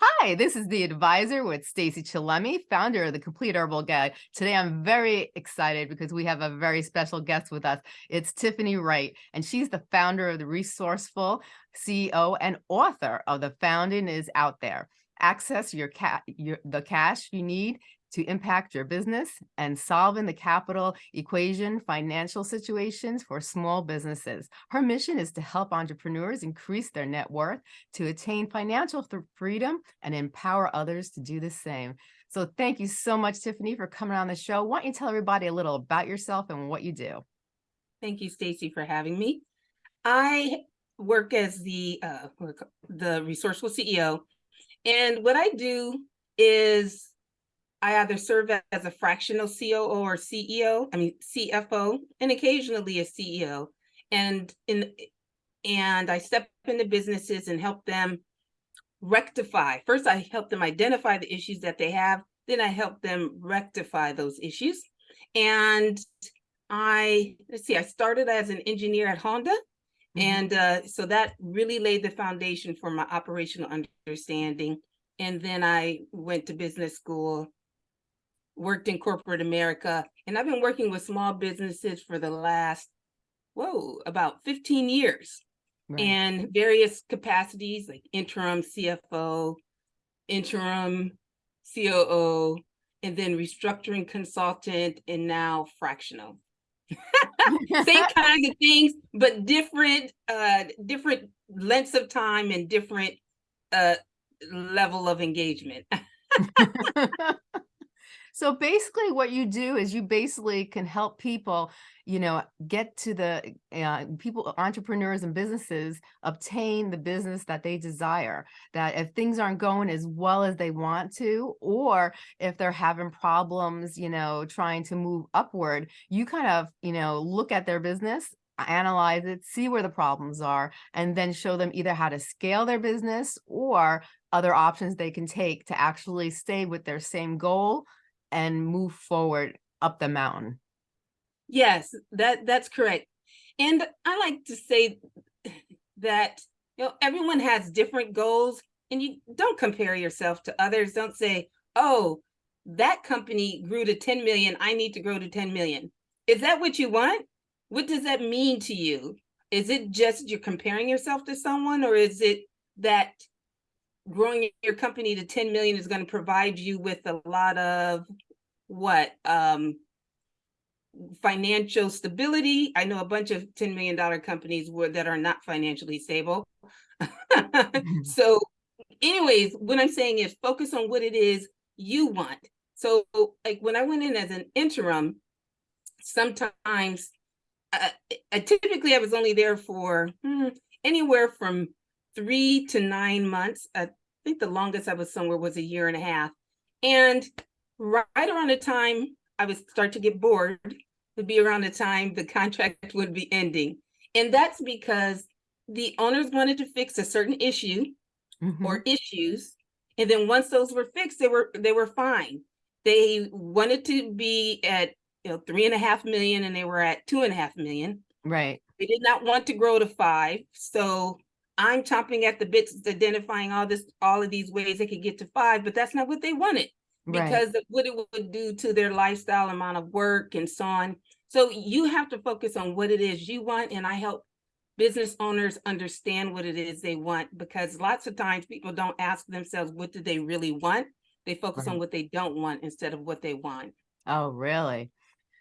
Hi, this is the advisor with Stacey Chillemi, founder of the Complete Herbal Guide. Today, I'm very excited because we have a very special guest with us. It's Tiffany Wright, and she's the founder of the Resourceful CEO and author of The Funding is Out There. Access your, ca your the cash you need to impact your business and solving the capital equation financial situations for small businesses. Her mission is to help entrepreneurs increase their net worth to attain financial freedom and empower others to do the same. So thank you so much, Tiffany, for coming on the show. Why don't you tell everybody a little about yourself and what you do? Thank you, Stacey, for having me. I work as the uh, the resourceful CEO, and what I do is I either serve as a fractional COO or CEO, I mean CFO, and occasionally a CEO. And in and I step into businesses and help them rectify. First, I help them identify the issues that they have. Then I help them rectify those issues. And I, let's see, I started as an engineer at Honda. Mm -hmm. And uh, so that really laid the foundation for my operational understanding. And then I went to business school worked in corporate America, and I've been working with small businesses for the last, whoa, about 15 years right. in various capacities like interim CFO, interim COO, and then restructuring consultant, and now fractional. Same kinds of things, but different, uh, different lengths of time and different uh, level of engagement. So basically what you do is you basically can help people, you know, get to the uh, people, entrepreneurs and businesses obtain the business that they desire. That if things aren't going as well as they want to, or if they're having problems, you know, trying to move upward, you kind of, you know, look at their business analyze it, see where the problems are, and then show them either how to scale their business or other options they can take to actually stay with their same goal and move forward up the mountain. Yes, that that's correct. And I like to say that you know everyone has different goals and you don't compare yourself to others. Don't say, "Oh, that company grew to 10 million, I need to grow to 10 million." Is that what you want? What does that mean to you? Is it just you're comparing yourself to someone or is it that growing your company to 10 million is going to provide you with a lot of what um financial stability i know a bunch of 10 million dollar companies were that are not financially stable mm-hmm. so anyways what i'm saying is focus on what it is you want so like when i went in as an interim sometimes uh, I, typically i was only there for hmm, anywhere from three to nine months. I think the longest I was somewhere was a year and a half. And right around the time I would start to get bored, would be around the time the contract would be ending. And that's because the owners wanted to fix a certain issue mm -hmm. or issues. And then once those were fixed, they were they were fine. They wanted to be at you know three and a half million and they were at two and a half million. Right. They did not want to grow to five. So I'm chomping at the bits, identifying all this, all of these ways they could get to five, but that's not what they wanted because right. of what it would do to their lifestyle, amount of work and so on. So you have to focus on what it is you want. And I help business owners understand what it is they want because lots of times people don't ask themselves, what do they really want? They focus right. on what they don't want instead of what they want. Oh, really?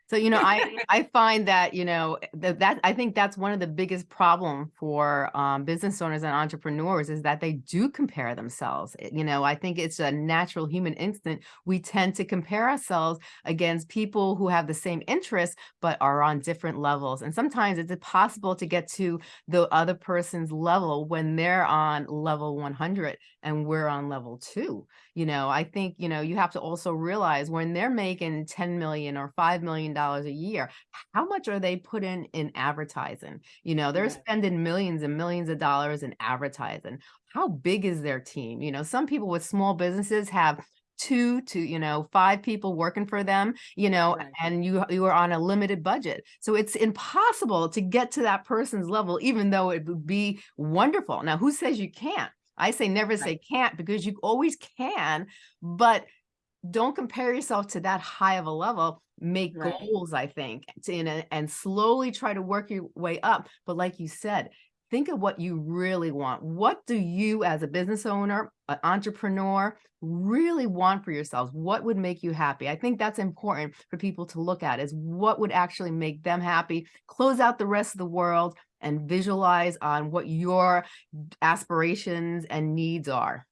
So, you know, I, I find that, you know, that, that I think that's one of the biggest problem for um, business owners and entrepreneurs is that they do compare themselves. You know, I think it's a natural human instinct. We tend to compare ourselves against people who have the same interests, but are on different levels. And sometimes it's impossible to get to the other person's level when they're on level 100 and we're on level two. You know, I think, you know, you have to also realize when they're making 10 million or $5 million a year, how much are they putting in advertising? You know, they're spending millions and millions of dollars in advertising. How big is their team? You know, some people with small businesses have two to you know five people working for them you know right. and you you are on a limited budget so it's impossible to get to that person's level even though it would be wonderful now who says you can't I say never Right. say can't because you always can, but don't compare yourself to that high of a level. Make Right. goals, I think, to, and, and slowly try to work your way up. But like you said, think of what you really want. What do you as a business owner, an entrepreneur, really want for yourselves? What would make you happy? I think that's important for people to look at is what would actually make them happy. Close out the rest of the world and visualize on what your aspirations and needs are.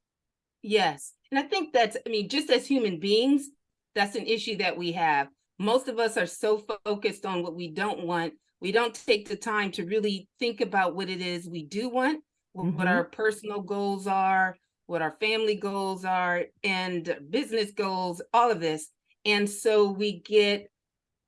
Yes. And I think that's, I mean, just as human beings, that's an issue that we have. Most of us are so focused on what we don't want. We don't take the time to really think about what it is we do want, wh- what Mhm. our personal goals are, what our family goals are, and business goals, all of this. And so we get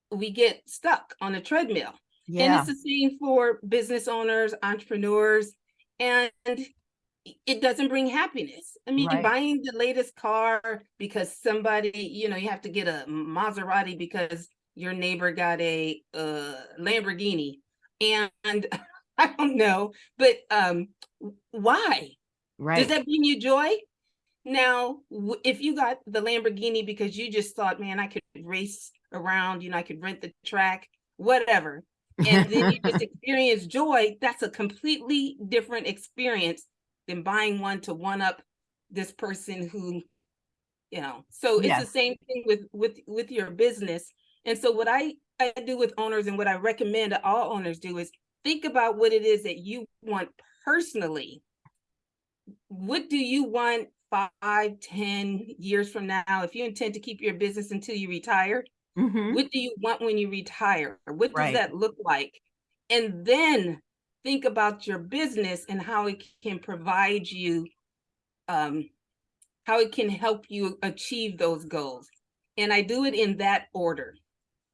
we get stuck on a treadmill. Yeah. And it's the same for business owners, entrepreneurs, and it doesn't bring happiness. I mean, Right. buying the latest car because somebody, you know, you have to get a Maserati because your neighbor got a uh, Lamborghini. And I don't know, but um, why? Does that bring you joy? Now, if you got the Lamborghini because you just thought, man, I could race around, you know, I could rent the track, whatever, and then you just experience joy, that's a completely different experience than buying one to one up this person who, you know. So it's the same thing with with with your business. And so what I I do with owners and what I recommend that all owners do is think about what it is that you want personally what do you want five, ten years from now? If you intend to keep your business until you retire, Mhm. what do you want when you retire? What does Right. that look like? And then think about your business and how it can provide you, um, how it can help you achieve those goals. And I do it in that order.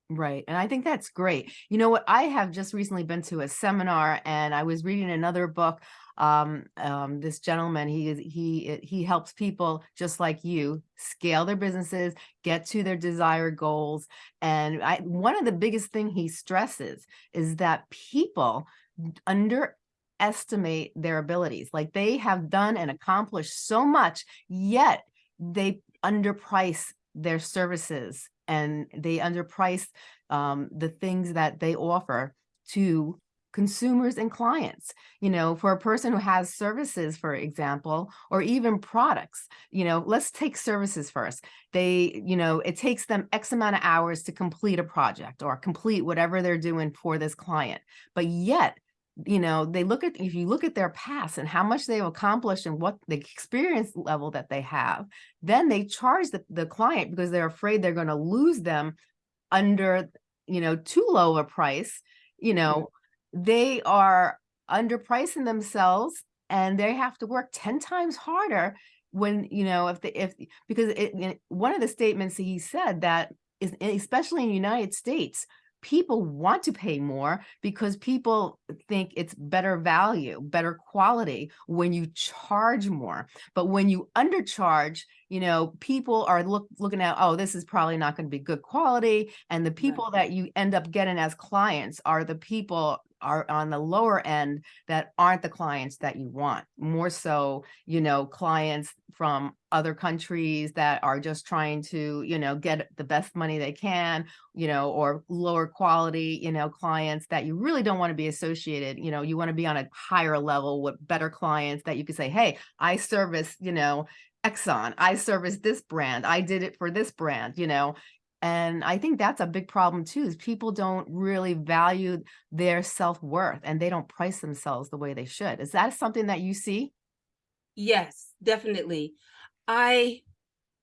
Right. And I think that's great. You know what? I have just recently been to a seminar and I was reading another book. Um, um, this gentleman, he is he he helps people just like you scale their businesses, get to their desired goals. And I one of the biggest thing he stresses is that people underestimate their abilities. Like they have done and accomplished so much, yet they underprice their services and they underprice um, the things that they offer to consumers and clients. You know, for a person who has services, for example, or even products, you know, let's take services first. They, you know, it takes them X amount of hours to complete a project or complete whatever they're doing for this client. But yet, you know, they look at, if you look at their past and how much they've accomplished and what the experience level that they have, then they charge the, the client because they're afraid they're going to lose them under, you know, too low a price, you mm-hmm. know, they are underpricing themselves and they have to work 10 times harder when, you know, if they, if, because it, it- one of the statements he said that is, especially in the United States, people want to pay more because people think it's better value, better quality when you charge more. But when you undercharge, you know, people are look looking at, oh, this is probably not going to be good quality. And the people that you end up getting as clients are the people are on the lower end that aren't the clients that you want. More so, you know, clients from other countries that are just trying to, you know, get the best money they can, you know, or lower quality, you know, clients that you really don't want to be associated, you know, you want to be on a higher level with better clients that you could say, hey, I service, you know, Exxon, I service this brand, I did it for this brand, you know. And I think that's a big problem too, is people don't really value their self-worth and they don't price themselves the way they should. Is that something that you see? Yes, definitely. I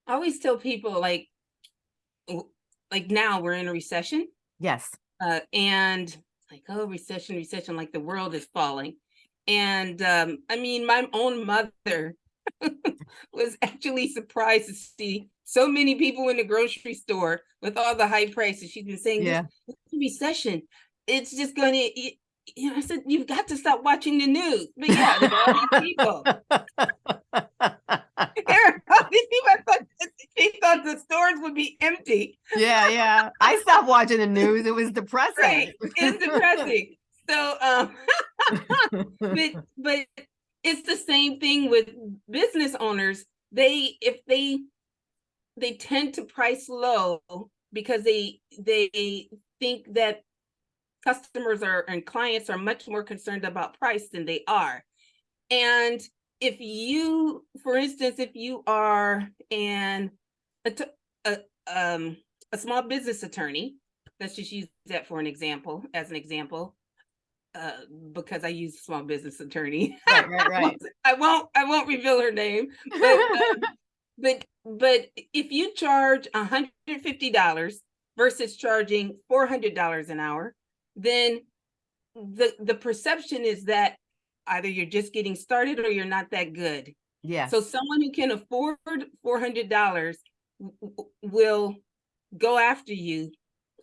always tell people like, like now we're in a recession, Yes. uh, and like, oh, recession, recession, like the world is falling. And um, I mean, my own mother was actually surprised to see so many people in the grocery store with all the high prices. She's been saying Yeah. this recession, it's just going to. You know, I said you've got to stop watching the news. But yeah, there's all these people. There are all these people. I thought she thought the stores would be empty. yeah, yeah. I stopped watching the news. It was depressing. Right. It's depressing. So um but but it's the same thing with business owners. They, if they, they tend to price low because they, they think that customers are, and clients are much more concerned about price than they are. And if you, for instance, if you are an, a, a, um, a small business attorney, let's just use that for an example, as an example. Uh, because I use small business attorney. Right, right, right. I won't, I won't reveal her name, but, um, but, but if you charge hundred and fifty dollars versus charging four hundred dollars an hour, then the, the perception is that either you're just getting started or you're not that good. Yeah. So someone who can afford four hundred dollars will go after you.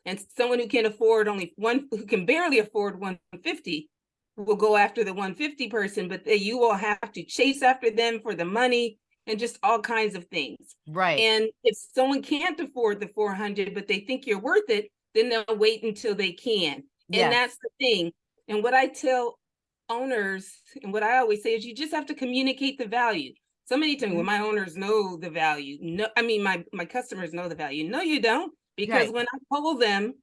And someone who can afford only one, who can barely afford one fifty will go after the one fifty person, but you will have to chase after them for the money and just all kinds of things. Right. And if someone can't afford the four hundred, but they think you're worth it, then they'll wait until they can. Yes. And that's the thing. And what I tell owners and what I always say is you just have to communicate the value. So many times when Mm-hmm. my owners know the value, no, I mean, my, my customers know the value. No, you don't, because Right. when I poll them,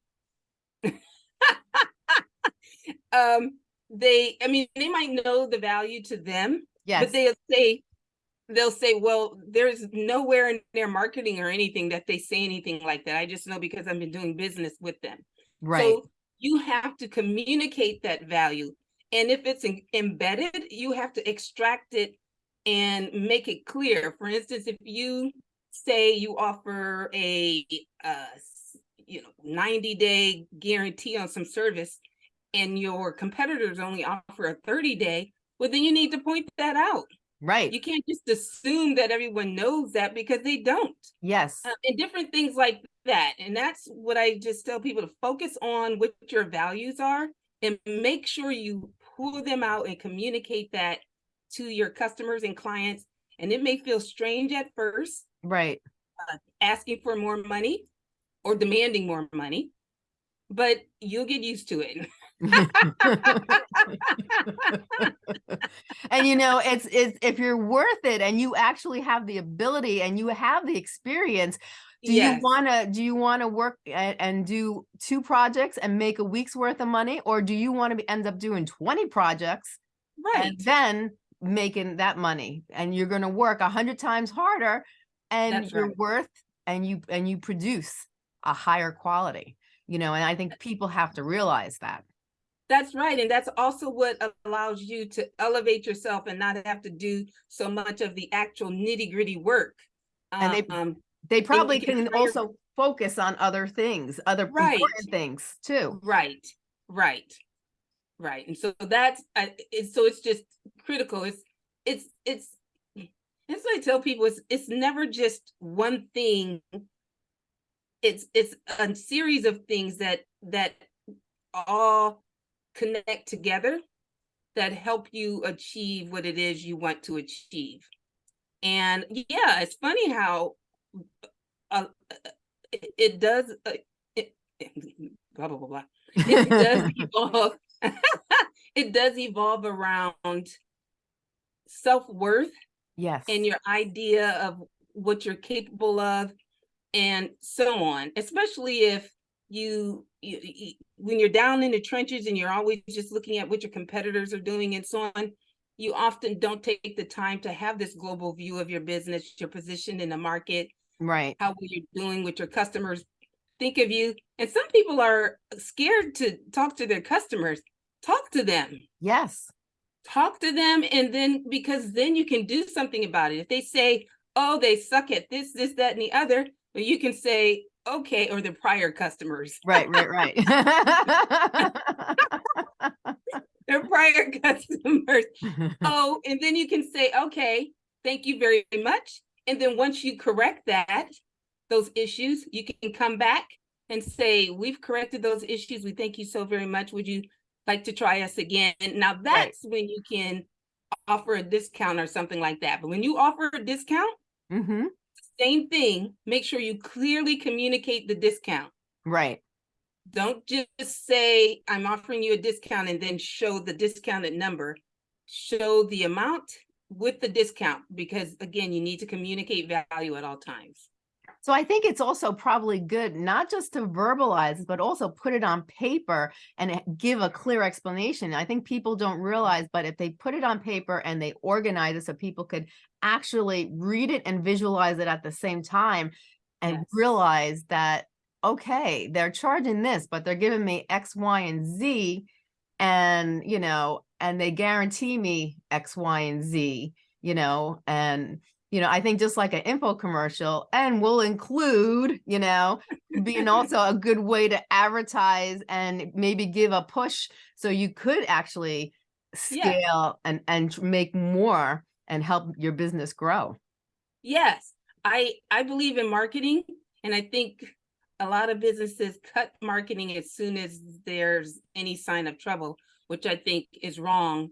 um, they, I mean, they might know the value to them, Yes. but they'll say, they'll say, well, there's nowhere in their marketing or anything that they say anything like that. I just know because I've been doing business with them. Right. So you have to communicate that value. And if it's em- embedded, you have to extract it and make it clear. For instance, if you say you offer a uh, you know 90 day guarantee on some service and your competitors only offer a 30 day, well, then you need to point that out. Right. You can't just assume that everyone knows that because they don't Yes. uh, and different things like that. And that's what I just tell people to focus on what your values are and make sure you pull them out and communicate that to your customers and clients. And it may feel strange at first, Right. Uh, asking for more money or demanding more money, but you'll get used to it. and you know it's it's if you're worth it and you actually have the ability and you have the experience do Yes. you want to do you want to work and, and do two projects and make a week's worth of money or do you want to end up doing 20 projects right. and then making that money and you're going to work a hundred times harder and right. worth and you and you produce a higher quality you know and i think people have to realize that That's right. And that's also what allows you to elevate yourself and not have to do so much of the actual nitty gritty work. And they- Um, they probably can can also focus on other things other Right. important things too right, right, right. And so that's, I it's, so it's just critical. It's, it's, it's, that's what I tell people, it's, it's never just one thing. It's, it's a series of things that, that all connect together that help you achieve what it is you want to achieve. And yeah, it's funny how uh, it, it does uh, it, blah blah blah blah. It does evolve. it does evolve around self-worth yes. and your idea of what you're capable of and so on especially if you, you, you when you're down in the trenches and you're always just looking at what your competitors are doing and so on you often don't take the time to have this global view of your business your position in the market right. how you're doing with your customers. Think of you and some people are scared to talk to their customers. Talk to them. Yes talk to them and then because then you can do something about it. If they say oh they suck at this this that and the other well, you can say okay or the prior customers. Right right right. Their prior customers. Oh and then you can say okay thank you very much and then once you correct that those issues you can come back and say we've corrected those issues. We thank you so very much. Would you like to try us again. Now that's when you can offer a discount or something like that. But when you offer a discount hmm same thing. Make sure you clearly communicate the discount. Right. Don't just say i'm offering you a discount and then show the discounted number. Show the amount with the discount, because again, you need to communicate value at all times. So I think it's also probably good not just to verbalize, but also put it on paper and eh, give a clear explanation. I think people don't mm. realize, but if they put it on paper and they organize it so people could actually read it and visualize it at the same time and Yes. realize that, okay, they're charging this, but they're giving me X, Y, and Z. And, you know, and they guarantee me X, Y, and Z, you know, and you know, I think just like an info commercial and will include, you know, being also a good way to advertise and maybe give a push so you could actually Yeah. scale and and make more and help your business grow. Yes, I, I believe in marketing and I think a lot of businesses cut marketing as soon as there's any sign of trouble, which I think is wrong.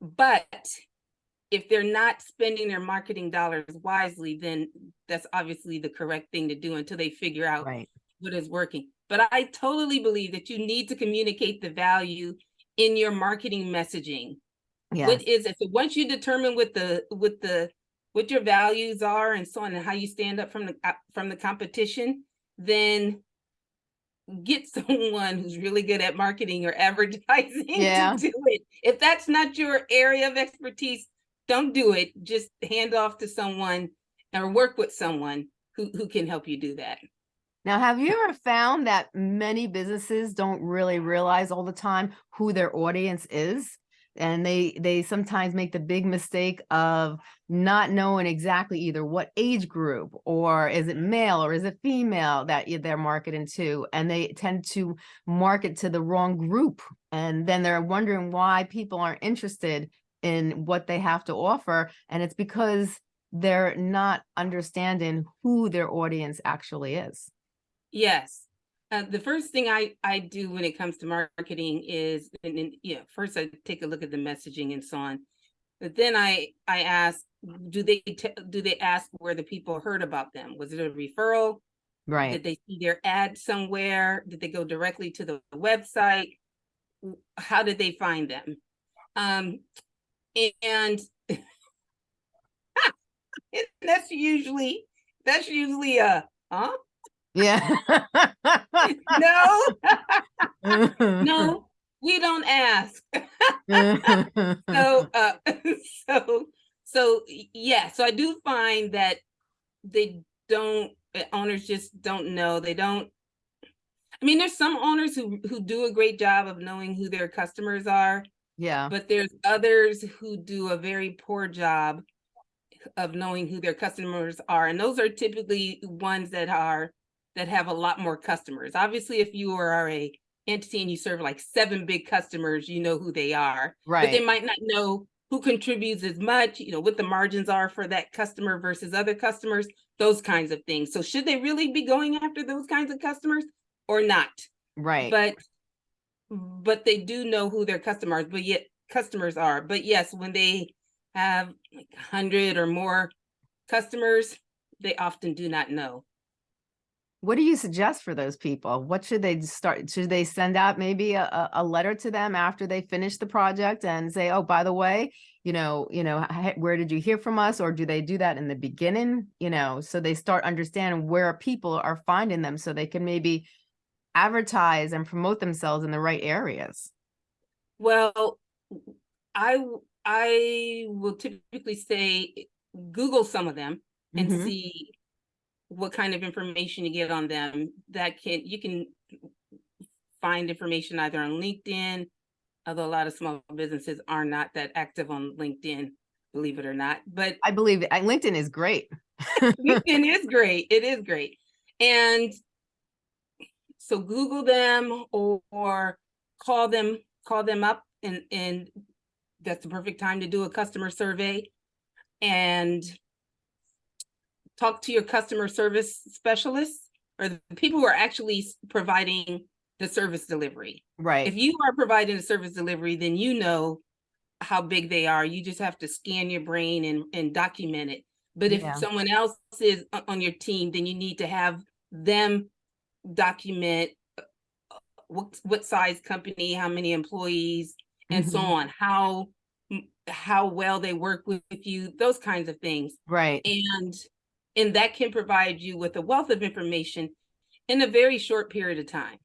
But if they're not spending their marketing dollars wisely, then that's obviously the correct thing to do until they figure out Right. what is working. But I totally believe that you need to communicate the value in your marketing messaging. Yes. What is it? So once you determine what the, what the, what your values are and so on and how you stand up from the, uh, from the competition, then get someone who's really good at marketing or advertising Yeah. to do it. If that's not your area of expertise, don't do it. Just hand off to someone or work with someone who, who can help you do that. Now, have you ever found that many businesses don't really realize all the time who their audience is? And they they sometimes make the big mistake of not knowing exactly either what age group or is it male or is it female that they're marketing to, and they tend to market to the wrong group, and then they're wondering why people aren't interested in what they have to offer, and it's because they're not understanding who their audience actually is. Yes. Uh, the first thing I, I do when it comes to marketing is, and then, you know, first I take a look at the messaging and so on. But then I, I ask, do they, do they ask where the people heard about them? Was it a referral? Right. Did they see their ad somewhere? Did they go directly to the website? How did they find them? Um, and that's usually, that's usually a, huh? Yeah. No, no, we don't ask. So, uh, so, so, yeah, so I do find that they don't, uh, owners just don't know, they don't. I mean, there's some owners who, who do a great job of knowing who their customers are, Yeah, but there's others who do a very poor job of knowing who their customers are, and those are typically ones that are, that have a lot more customers. Obviously, if you are a entity and you serve like seven big customers, you know who they are. Right. But they might not know who contributes as much, you know, what the margins are for that customer versus other customers, those kinds of things. So should they really be going after those kinds of customers or not? Right. But but they do know who their customers, but yet customers are. But yes, when they have like hundred or more customers, they often do not know. What do you suggest for those people? What should they start? Should they send out maybe a, a, a letter to them after they finish the project and say, oh, by the way, you know, you know, where did you hear from us? Or do they do that in the beginning? You know, so they start understanding where people are finding them so they can maybe advertise and promote themselves in the right areas. Well, I I will typically say Google some of them and Mhm. see what kind of information you get on them. That can you can find information either on LinkedIn, although a lot of small businesses are not that active on LinkedIn, believe it or not. But I believe it. LinkedIn is great. LinkedIn is great. It is great. And so Google them or, or call them, call them up and, and that's the perfect time to do a customer survey. And talk to your customer service specialists or the people who are actually providing the service delivery. Right. If you are providing a service delivery, then you know how big they are. You just have to scan your brain and, and document it. But if Yeah. someone else is uh, on your team, then you need to have them document uh, what, what size company, how many employees, and so Mhm. on, how, how well they work with you, those kinds of things. Right. And and that can provide you with a wealth of information in a very short period of time.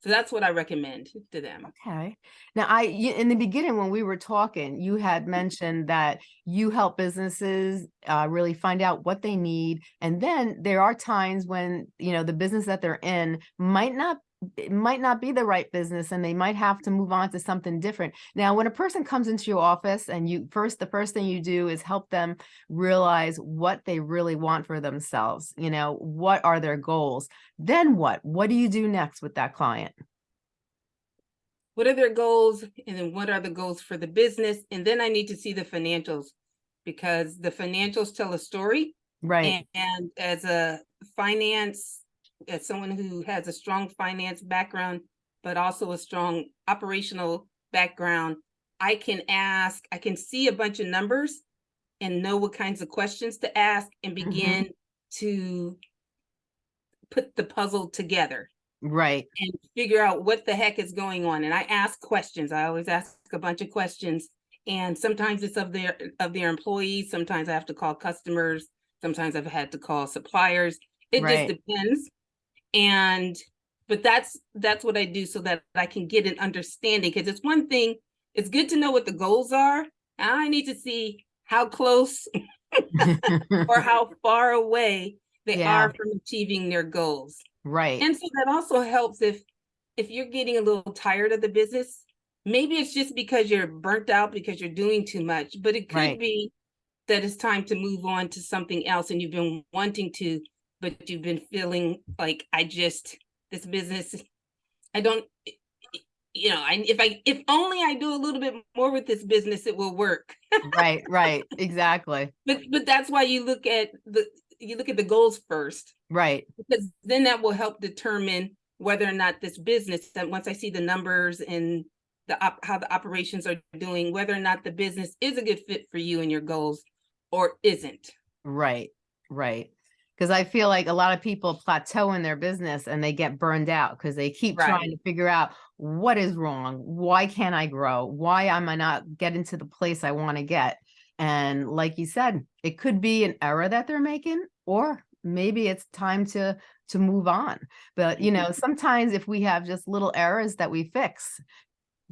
So that's what I recommend to them. Okay. Now, I, in the beginning when we were talking, you had mentioned that you help businesses uh, really find out what they need, and then there are times when you know the business that they're in might not it might not be the right business and they might have to move on to something different. Now, when a person comes into your office and you first, the first thing you do is help them realize what they really want for themselves. You know, what are their goals? Then what? What do you do next with that client? What are their goals? And then what are the goals for the business? And then I need to see the financials because the financials tell a story. Right. And, and as a finance, as someone who has a strong finance background, but also a strong operational background, I can ask, I can see a bunch of numbers and know what kinds of questions to ask and Mm-hmm. begin to put the puzzle together Right. and figure out what the heck is going on. And I ask questions. I always ask a bunch of questions. And sometimes it's of their of their employees. Sometimes I have to call customers. Sometimes I've had to call suppliers. It Right. just depends. And but that's that's what I do so that I can get an understanding. Because it's one thing, it's good to know what the goals are. I need to see how close or how far away they Yeah. are from achieving their goals. Right. And so that also helps if if you're getting a little tired of the business, maybe it's just because you're burnt out because you're doing too much, but it could Right. be that it's time to move on to something else and you've been wanting to, but you've been feeling like I just this business I don't you know, I if I if only I do a little bit more with this business it will work. right. Right. Exactly. But but that's why you look at the you look at the goals first Right. because then that will help determine whether or not this business that once I see the numbers and the op- how the operations are doing, whether or not the business is a good fit for you and your goals or isn't. Right. Right. Because I feel like a lot of people plateau in their business and they get burned out because they keep Right. trying to figure out what is wrong. Why can't I grow? Why am I not getting to the place I want to get? And like you said, it could be an error that they're making, or maybe it's time to to move on. But you know, mm-hmm. sometimes if we have just little errors that we fix,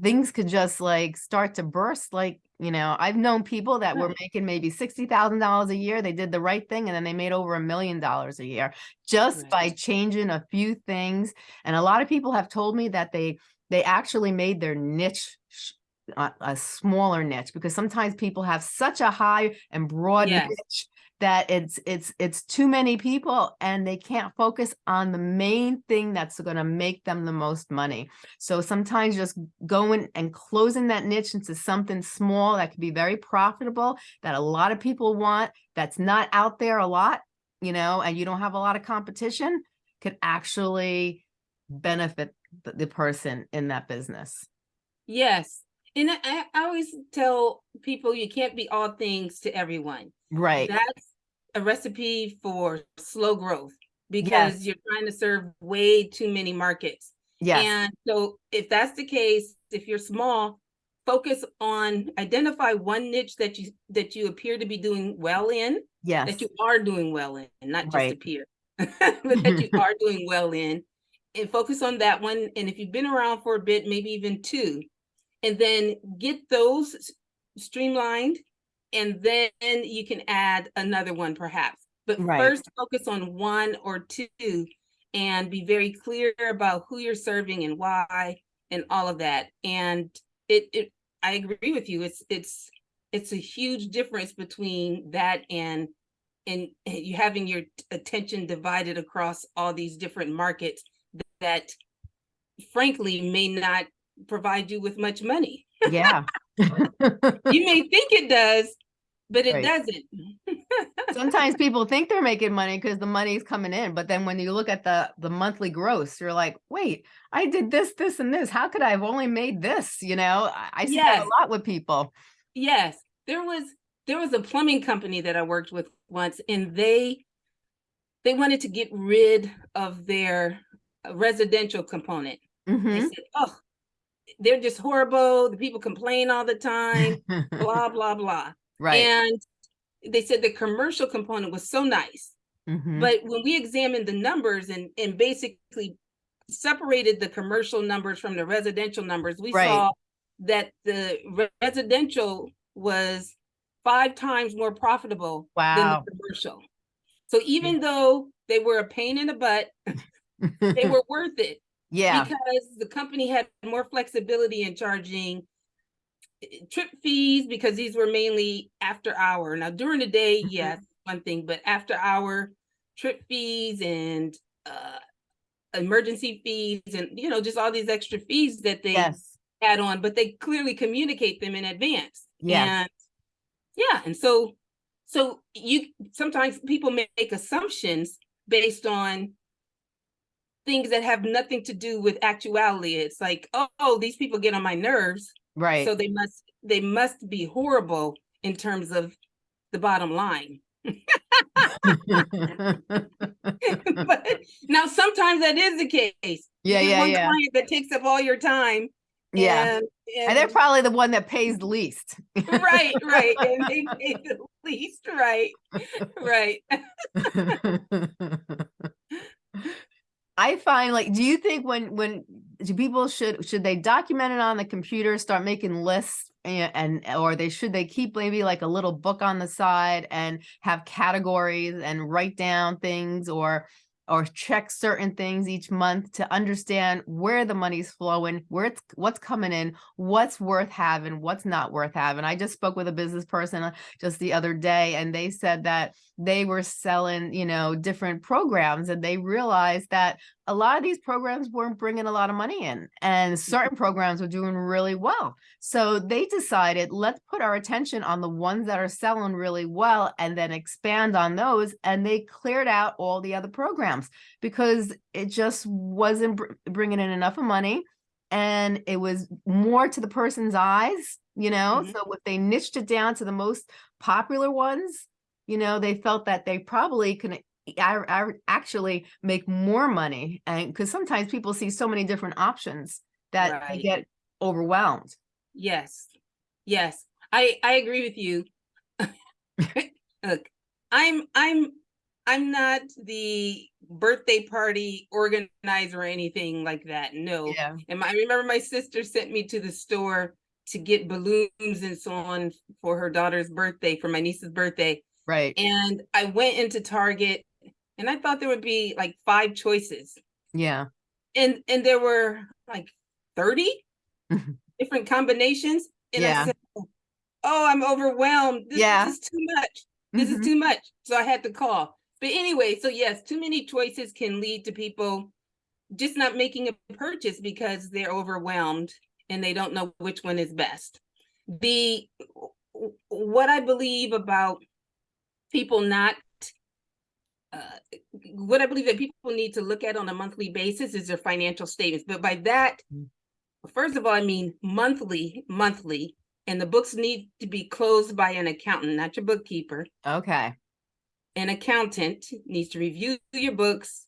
things could just like start to burst. Like, you know, I've known people that were making maybe $60,000 a year. They did the right thing and then they made over a million dollars a year just Right. by changing a few things. And a lot of people have told me that they they actually made their niche a, a smaller niche because sometimes people have such a high and broad Yes. niche that it's it's it's too many people and they can't focus on the main thing that's going to make them the most money. So sometimes just going and closing that niche into something small that could be very profitable that a lot of people want that's not out there a lot, you know, and you don't have a lot of competition could actually benefit the, the person in that business. Yes. And I, I always tell people you can't be all things to everyone. Right. That's a recipe for slow growth because you're trying to serve way too many markets. Yes. And so if that's the case, if you're small, focus on identify one niche that you that you appear to be doing well in, yes. that you are doing well in, not just Right. appear, but that you are doing well in, and focus on that one. And if you've been around for a bit, maybe even two, and then get those streamlined, and then you can add another one perhaps. But Right. first, focus on one or two and be very clear about who you're serving and why and all of that. And it, it I agree with you. It's it's it's a huge difference between that and and you having your attention divided across all these different markets that frankly may not provide you with much money. yeah. You may think it does, but it Right. doesn't. Sometimes people think they're making money because the money's coming in, but then when you look at the the monthly gross, you're like, wait, I did this, this, and this. How could I have only made this? You know, I, I see that a lot with people. Yes, there was there was a plumbing company that I worked with once, and they they wanted to get rid of their residential component. They Mhm. said, "Oh, they're just horrible. The people complain all the time, blah, blah, blah. Right. And they said the commercial component was so nice. Mhm. But when we examined the numbers and, and basically separated the commercial numbers from the residential numbers, we Right. saw that the re- residential was five times more profitable than the commercial. So even though they were a pain in the butt, they were worth it Yeah, because the company had more flexibility in charging eh, trip fees because these were mainly after hour. Now during the day, Mhm. yes, one thing, but after hour trip fees and uh emergency fees and you know just all these extra fees that they yes, add on, but they clearly communicate them in advance. Yeah. And yeah, and so so you sometimes people make assumptions based on things that have nothing to do with actuality. It's like, oh, oh, these people get on my nerves, right. so they must they must be horrible in terms of the bottom line. but now sometimes that is the case. Yeah, yeah, one yeah. client that takes up all your time. Yeah. And, And they're probably the one that pays the least. right, right. And they pay the least, right, right. I find like, do you think when, when, do people should, should they document it on the computer, start making lists? And, and, or they, should they keep maybe like a little book on the side and have categories and write down things or, or check certain things each month to understand where the money's flowing, where it's, what's coming in, what's worth having, what's not worth having. I just spoke with a business person uh, just the other day and they said that they were selling, you know, different programs and they realized that a lot of these programs weren't bringing a lot of money in and certain programs were doing really well. So they decided, let's put our attention on the ones that are selling really well and then expand on those. And they cleared out all the other programs because it just wasn't br- bringing in enough of money and it was more to the person's eyes, you know? Mhm. So if they niched it down to the most popular ones, you know, they felt that they probably can I, I actually make more money and because sometimes people see so many different options that they get overwhelmed. Yes, yes, I I agree with you. Look, I'm I'm I'm not the birthday party organizer or anything like that. No, Yeah. and my, I remember my sister sent me to the store to get balloons and so on for her daughter's birthday, for my niece's birthday. Right. And I went into Target and I thought there would be like five choices. Yeah. And and there were like 30 Mhm. different combinations. And Yeah. I said, Oh, I'm overwhelmed. This Yeah. is too much. This Mhm. is too much. So I had to call. But anyway, so yes, too many choices can lead to people just not making a purchase because they're overwhelmed and they don't know which one is best. The what I believe about people not uh, what I believe that people need to look at on a monthly basis is their financial statements. But by that, first of all, I mean monthly, monthly, and the books need to be closed by an accountant, not your bookkeeper. Okay. An accountant needs to review your books,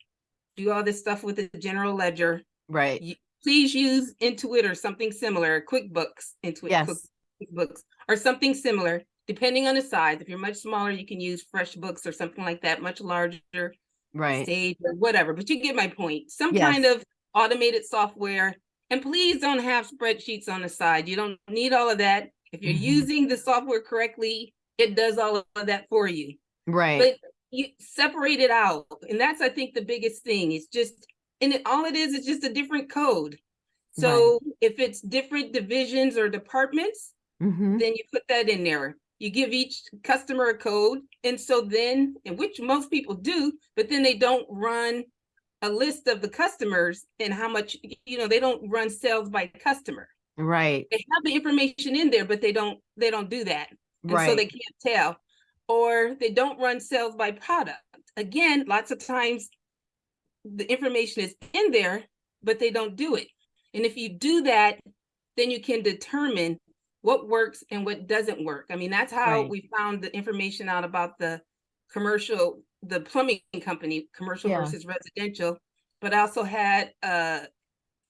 do all this stuff with the general ledger. Right. You- Please use Intuit or something similar, QuickBooks, Intuit, Yes. QuickBooks, or something similar, depending on the size. If you're much smaller, you can use FreshBooks or something like that, much larger, Right. Sage or whatever, but you get my point. Some Yes. kind of automated software. And please don't have spreadsheets on the side. You don't need all of that. If you're Mhm. using the software correctly, it does all of that for you. Right. But you separate it out. And that's, I think, the biggest thing. It's just, and it, all it is is just a different code. So if it's different divisions or departments, Mhm. then you put that in there. You give each customer a code. And so then, and which most people do, but then they don't run a list of the customers and how much, you know, they don't run sales by customer. Right. They have the information in there, but they don't, they don't do that. And so they can't tell. Or they don't run sales by product. Again, lots of times the information is in there, but they don't do it. And if you do that, then you can determine what works and what doesn't work. I mean, that's how Right. we found the information out about the commercial, the plumbing company, commercial Yeah. versus residential. But I also had uh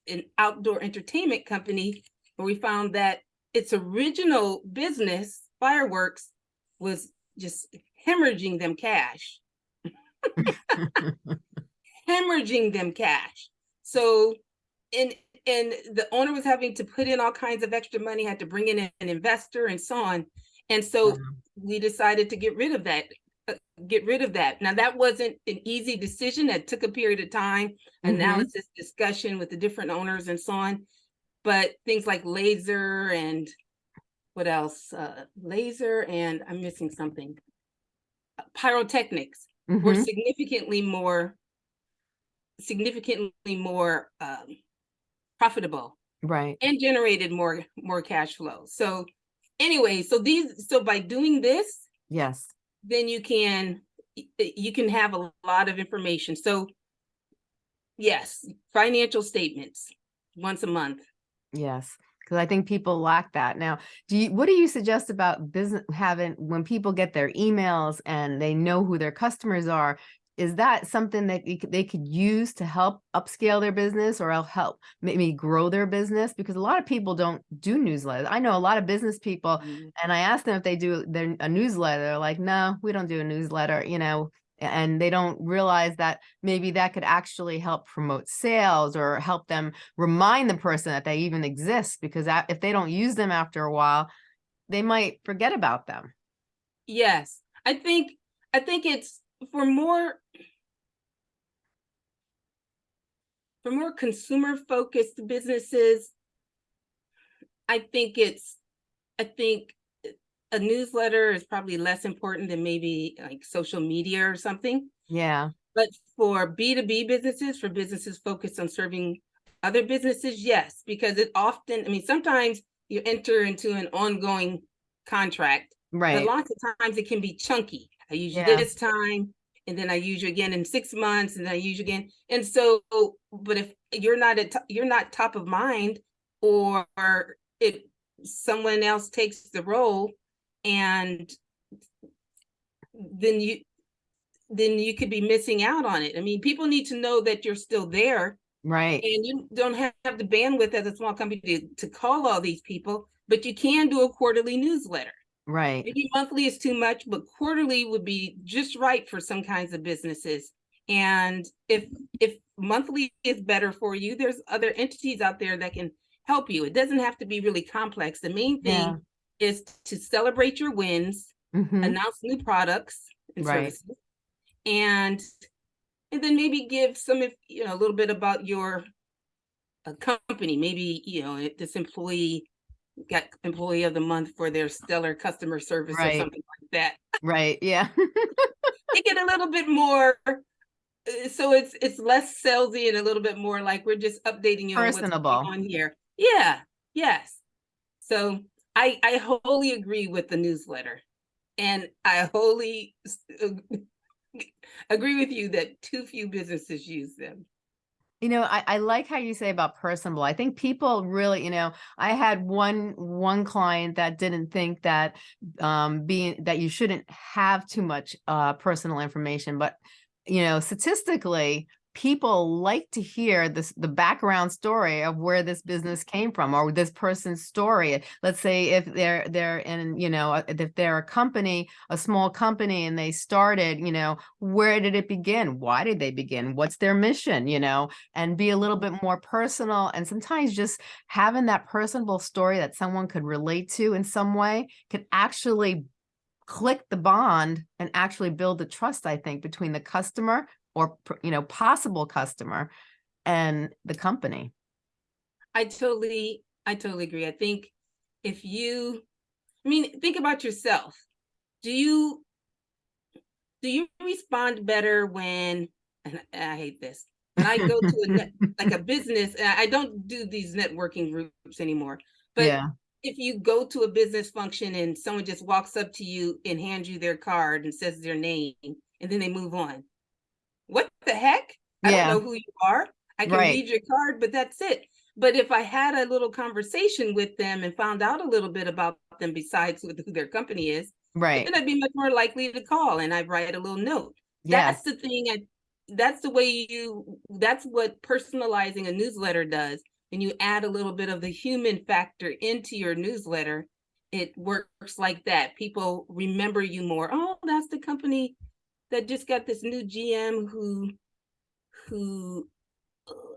an outdoor entertainment company where we found that its original business, fireworks, was just hemorrhaging them cash, hemorrhaging them cash. So, and and the owner was having to put in all kinds of extra money, had to bring in an investor and so on. And so Wow. we decided to get rid of that, uh, get rid of that. Now that wasn't an easy decision. That took a period of time, Mhm. analysis, discussion with the different owners and so on. But things like laser and what else? Uh, laser and I'm missing something. Pyrotechnics were Mhm. significantly more, significantly more um, profitable Right. and generated more more cash flow. So anyway, so these so by doing this, Yes. then you can you can have a lot of information. So yes, financial statements once a month. Yes, because I think people lack that. Now, do you, what do you suggest about business having, when people get their emails and they know who their customers are, is that something that they could use to help upscale their business or el- help maybe grow their business? Because a lot of people don't do newsletters. I know a lot of business people Mhm. and I asked them if they do their a newsletter. They're like, no, we don't do a newsletter, you know, and they don't realize that maybe that could actually help promote sales or help them remind the person that they even exist because if they don't use them after a while, they might forget about them. Yes, I think I think it's for more for more consumer focused businesses. I think it's I think a newsletter is probably less important than maybe like social media or something. Yeah, But for B2B businesses, for businesses focused on serving other businesses, yes, because it often, I mean, sometimes you enter into an ongoing contract, right but lots of times it can be chunky. I use you Yeah. this time, and then I use you again in six months, and then I use you again. And so, but if you're not at, you're not top of mind, or if someone else takes the role, and then you then you could be missing out on it. I mean, people need to know that you're still there Right. and you don't have the bandwidth as a small company to, to call all these people, but you can do a quarterly newsletter. Right. Maybe monthly is too much, but quarterly would be just right for some kinds of businesses. And if if monthly is better for you, there's other entities out there that can help you. It doesn't have to be really complex. The main thing Yeah. is to celebrate your wins, Mhm. announce new products and Right. services, and and then maybe give some, if you know, a little bit about your uh, company. Maybe you know this employee got employee of the month for their stellar customer service Right. or something like that. Right. Yeah. Make it a little bit more. uh, So it's it's less salesy and a little bit more like we're just updating you on what's going on here. Yeah. Yes. So I I wholly agree with the newsletter, and I wholly agree with you that too few businesses use them. You know, I, I like how you say about personable. I think people really, you know, I had one one client that didn't think that um being that you shouldn't have too much uh personal information, but you know, statistically, people like to hear this the background story of where this business came from or this person's story. Let's say if they're they're in, you know, if they're a company, a small company and they started, you know, where did it begin? Why did they begin? What's their mission, you know? and be a little bit more personal and sometimes just having that personable story that someone could relate to in some way could actually click the bond and actually build the trust i think between the customer or you know possible customer and the company I totally, I totally agree. I think if you, I mean, think about yourself. Do you, do you respond better when, and I hate this, when I go to a net, like a business, I don't do these networking groups anymore, but yeah if you go to a business function and someone just walks up to you and hands you their card and says their name, and then they move on. What the heck? I Yeah. don't know who you are. I can Right. read your card, but that's it. But if I had a little conversation with them and found out a little bit about them besides who who their company is, right then I'd be much more likely to call and I'd write a little note. yes That's the thing. I, that's the way you, that's what personalizing a newsletter does. and you add a little bit of the human factor into your newsletter, it works like that. People remember you more. Oh, that's the company that just got this new GM who, who,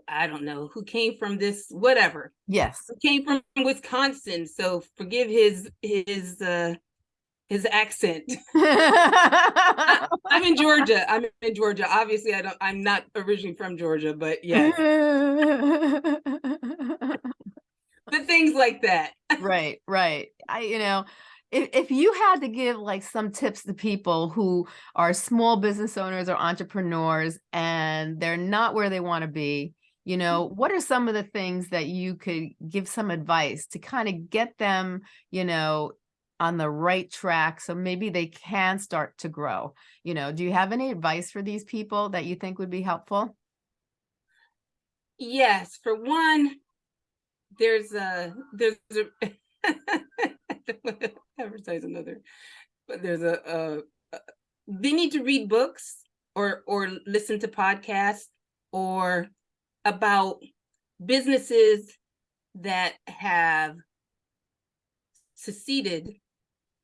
I don't know, who came from this, whatever, Yes. who came from Wisconsin. So forgive his, his, uh, his accent. I'm in Georgia. I'm in Georgia. Obviously, I don't, I'm not originally from Georgia, but yeah, but things like that. Right, right. I, you know, if, if you had to give like some tips to people who are small business owners or entrepreneurs and they're not where they want to be, you mm-hmm. know, what are some of the things that you could give some advice to kind of get them, you know, on the right track so maybe they can start to grow? You know, do you have any advice for these people that you think would be helpful? Yes, for one, there's a there's a I don't wanna advertise another, but there's a, a, a they need to read books or or listen to podcasts or about businesses that have succeeded,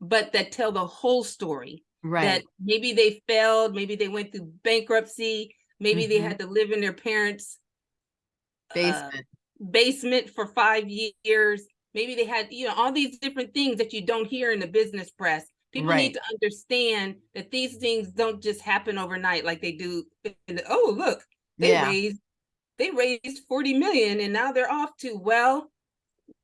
but that tell the whole story. Right. That maybe they failed, maybe they went through bankruptcy, maybe they Mhm. had to live in their parents' uh, Basement. basement for five years. Maybe they had, you know, all these different things that you don't hear in the business press. People Right. need to understand that these things don't just happen overnight like they do. in the- oh, look, they Yeah. raised they raised 40 million and now they're off to well,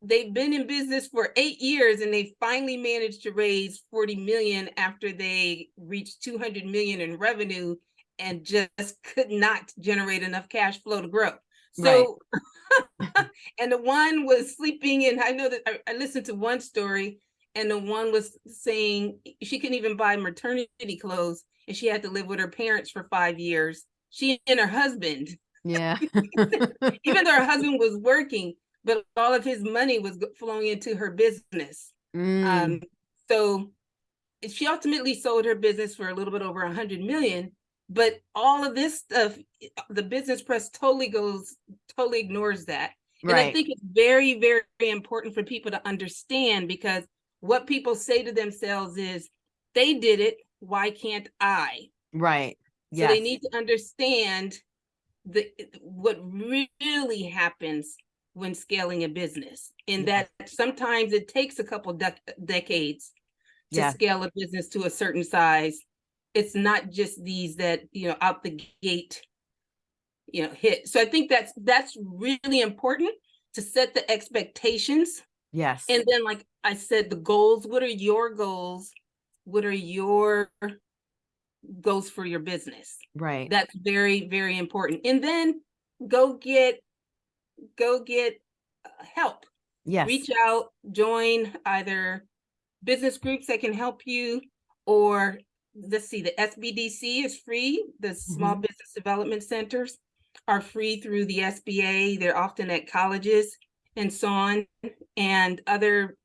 they've been in business for eight years and they finally managed to raise 40 million after they reached 200 million in revenue and just could not generate enough cash flow to grow. Right. So, and the one was sleeping in, I know that I, I listened to one story and the one was saying she couldn't even buy maternity clothes and she had to live with her parents for five years. She and her husband, Yeah. even though her husband was working, but all of his money was flowing into her business. Mm, Um, so she ultimately sold her business for a little bit over a hundred million. But all of this stuff, eh, the business press totally goes, totally ignores that. And I think it's very, very important for people to understand because what people say to themselves is, they did it, why can't I? Right. So they need to understand the eh, what really happens when scaling a business. In Yes. that sometimes it takes a couple dec- decades to Yes. scale a business to a certain size. It's not just these that, you know, out the gate, you know, hit. So I think that's that's really important to set the expectations. Yes. And then, like I said, the goals, what are your goals? What are your goals for your business? Right. That's very, very important. And then go get, go get uh, help. Yes. Reach out, join either business groups that can help you or let's see, the SBDC is free. The Small Mhm. Business Development Centers are free through the SBA. They're often at colleges and so on and other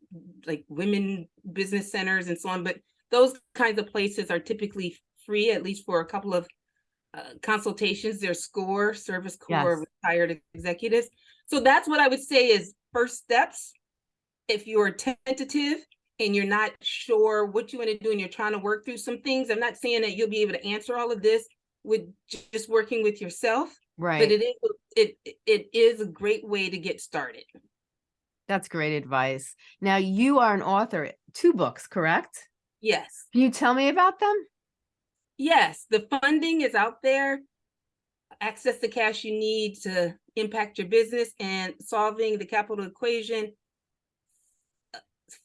like women business centers and so on. But those kinds of places are typically free, at least for a couple of uh, consultations. There SCORE, Service Corps Yes. retired executives. So that's what I would say is first steps. If you're tentative and you're not sure what you want to do and you're trying to work through some things, I'm not saying that you'll be able to answer all of this with just working with yourself, Right. but it is it it is a great way to get started. That's great advice. Now you are an author, two books, correct? Yes. Can you tell me about them? Yes, the funding is out there. Access the cash you need to impact your business and solving the capital equation.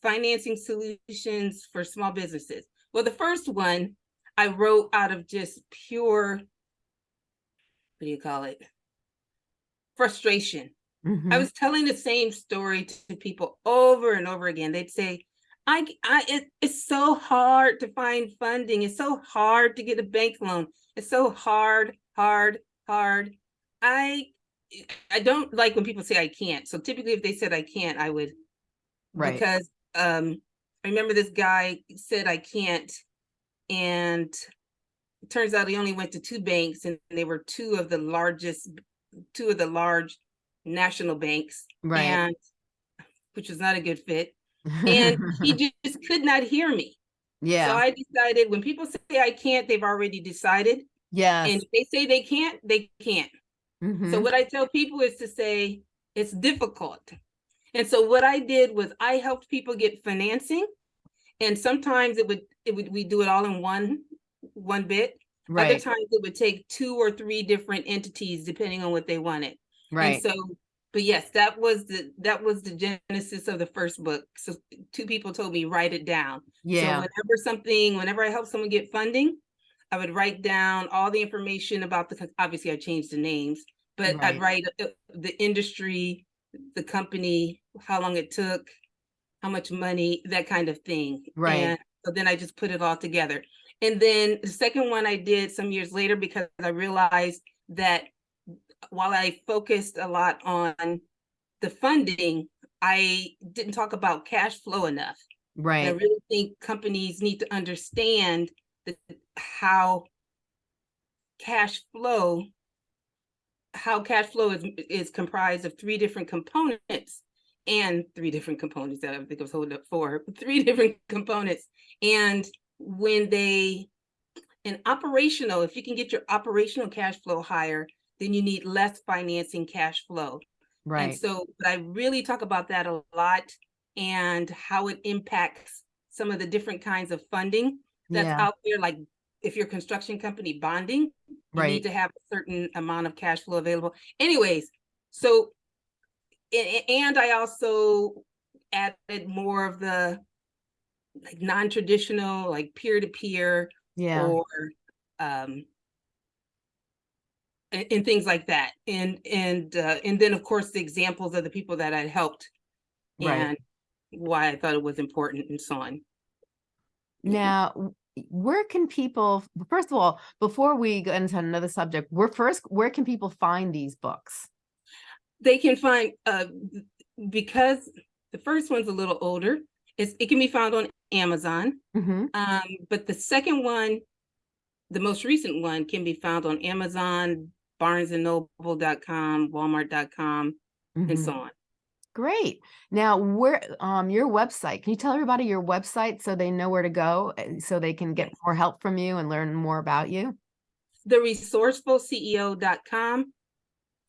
Financing solutions for small businesses. Well, the first one I wrote out of just pure, what do you call it? Frustration. I Mhm. was telling the same story to people over and over again. They'd say, I, I, it, it's so hard to find funding. It's so hard to get a bank loan. It's so hard, hard, hard. I, I don't like when people say I can't. So typically if they said I can't, I would, Right. because, um, I remember this guy said I can't. And it turns out he only went to two banks and they were two of the largest, two of the large national banks Right. and which was not a good fit. And he just could not hear me. Yeah. So I decided when people say I can't, they've already decided. Yeah. And if they say they can't, they can't. So mhm, what I tell people is to say it's difficult. And so what I did was I helped people get financing. And sometimes it would it would we do it all in one one bit. Right. Other times it would take two or three different entities depending on what they wanted. Right. And right. so but yes, that was the that was the genesis of the first book. So two people told me write it down. So Yeah, whenever something, whenever I help someone get funding, I would write down all the information about the, obviously I changed the names, but I'd write uh, the industry, the company, how long it took, how much money, that kind of thing. Right. And so then I just put it all together. And then the second one I did some years later because I realized that while I focused a lot on the funding, I didn't talk about cash flow enough. And I really think companies need to understand the, how cash flow, how cash flow is, is comprised of three different components and three different components that I think I was holding up for, three different components. And when they, an operational, if you can get your operational cash flow higher, then you need less financing cash flow. And Right. so, but I really talk about that a lot and how it impacts some of the different kinds of funding that's Yeah, out there. Like if you're construction company bonding, you right. need to have a certain amount of cash flow available. Anyways, so and I also added more of the like non-traditional, like peer-to-peer Yeah, or um and, and things like that. And and uh, and then of course the examples of the people that I helped right. and why I thought it was important and so on. Now, where can people, first of all, before we go into another subject, where first, where can people find these books? They can find uh because the first one's a little older. It's it can be found on Amazon. hmm Um, but the second one, the most recent one, can be found on Amazon, BarnesandNoble.com, Walmart.com, and so on. Great. Now, where, um, your website, can you tell everybody your website so they know where to go, so they can get more help from you and learn more about you? The resourcefulceo.com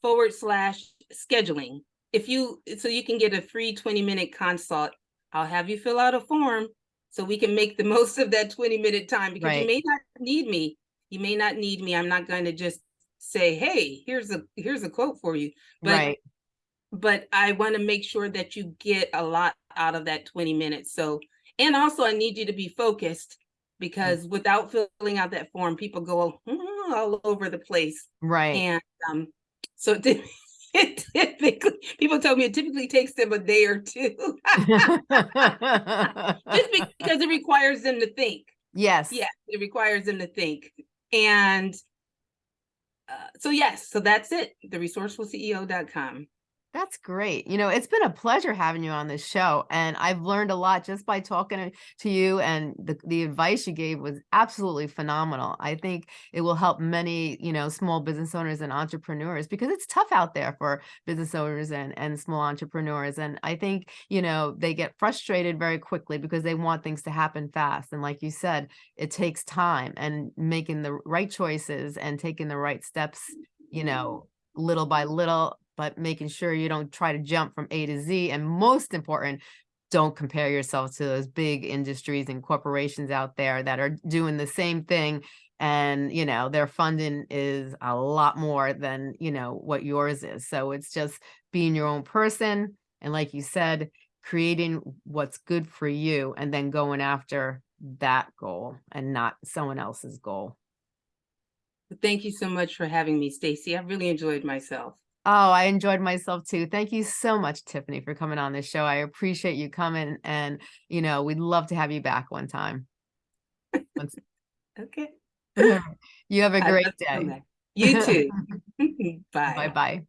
forward slash scheduling. If you so you can get a free 20 minute consult, I'll have you fill out a form so we can make the most of that 20 minute time because Right. you may not need me. You may not need me. I'm not going to just say, hey, here's a here's a quote for you. But Right, but I want to make sure that you get a lot out of that 20 minutes. So, and also I need you to be focused because without filling out that form, people go "Hmm," all over the place. right. And um, so it, it typically, people tell me it typically takes them a day or two just because it requires them to think. Yes. Yeah, it requires them to think. And uh, so, yes, so that's it. The resourcefulceo.com. That's great. You know, it's been a pleasure having you on this show, and I've learned a lot just by talking to you. And the the advice you gave was absolutely phenomenal. I think it will help many, you know, small business owners and entrepreneurs because it's tough out there for business owners and and small entrepreneurs. And I think you know they get frustrated very quickly because they want things to happen fast. And like you said, it takes time and making the right choices and taking the right steps. You know, little by little, but making sure you don't try to jump from A to Z. And most important, don't compare yourself to those big industries and corporations out there that are doing the same thing. And, you know, their funding is a lot more than, you know, what yours is. So it's just being your own person. And like you said, creating what's good for you and then going after that goal and not someone else's goal. Thank you so much for having me, Stacey. I really enjoyed myself. Oh, I enjoyed myself too. Thank you so much, Tiffany, for coming on this show. I appreciate you coming and, you know, we'd love to have you back one time. Okay. you have a great love to come day. You too. Bye. Bye-bye.